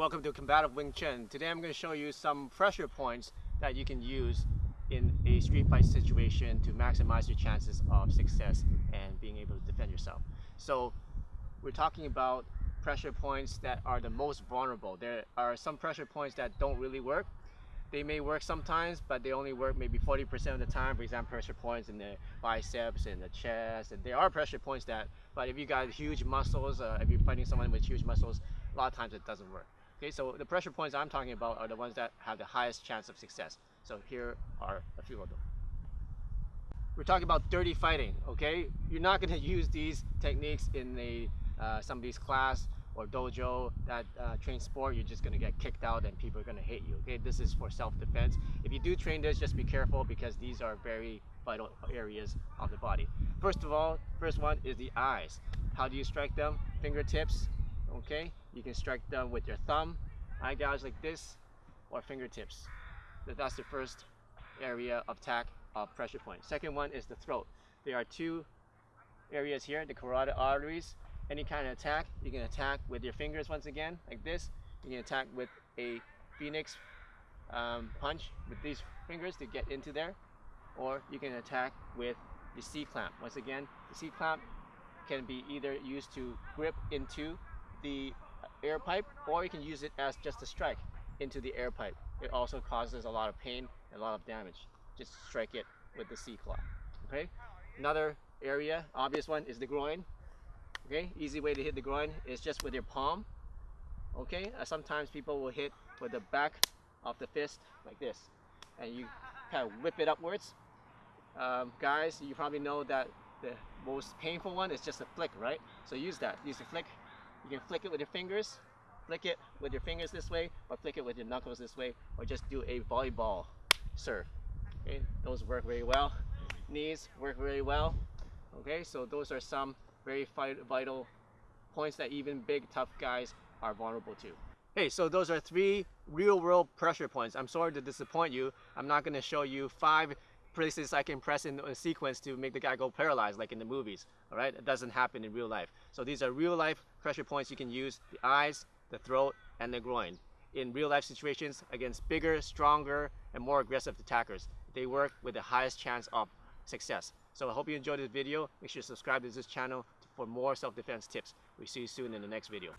welcome to Combative Wing Chun. Today I'm going to show you some pressure points that you can use in a street fight situation to maximize your chances of success and being able to defend yourself. So we're talking about pressure points that are the most vulnerable. There are some pressure points that don't really work. They may work sometimes, but they only work maybe 40% of the time. For example, pressure points in the biceps and the chest. And there are pressure points that, but if you got huge muscles, uh, if you're fighting someone with huge muscles, a lot of times it doesn't work. Okay, so the pressure points I'm talking about are the ones that have the highest chance of success. So here are a few of them. We're talking about dirty fighting, okay? You're not gonna use these techniques in a uh, somebody's class or dojo that uh, train sport, you're just gonna get kicked out and people are gonna hate you, okay? This is for self-defense. If you do train this, just be careful because these are very vital areas of the body. First of all, first one is the eyes. How do you strike them? Fingertips, okay? You can strike them with your thumb, eye gouge like this, or fingertips. That's the first area of attack of pressure point. Second one is the throat. There are two areas here, the carotid arteries. Any kind of attack, you can attack with your fingers once again, like this. You can attack with a phoenix um, punch with these fingers to get into there. Or you can attack with the C-clamp. Once again, the C-clamp can be either used to grip into the air pipe or you can use it as just a strike into the air pipe. It also causes a lot of pain and a lot of damage. Just strike it with the C-claw. Okay. Another area, obvious one, is the groin. Okay. Easy way to hit the groin is just with your palm. Okay. Uh, sometimes people will hit with the back of the fist like this, and you kind of whip it upwards. Um, guys, you probably know that the most painful one is just a flick, right? So use that. Use the flick you can flick it with your fingers, flick it with your fingers this way, or flick it with your knuckles this way, or just do a volleyball serve. Okay, those work very well. Knees work very well. Okay, so those are some very vital points that even big tough guys are vulnerable to. Hey, so those are three real world pressure points. I'm sorry to disappoint you. I'm not going to show you five places I can press in a sequence to make the guy go paralyzed like in the movies. All right, it doesn't happen in real life. So these are real life pressure points you can use, the eyes, the throat, and the groin. In real life situations against bigger, stronger, and more aggressive attackers. They work with the highest chance of success. So I hope you enjoyed this video. Make sure to subscribe to this channel for more self-defense tips. We see you soon in the next video.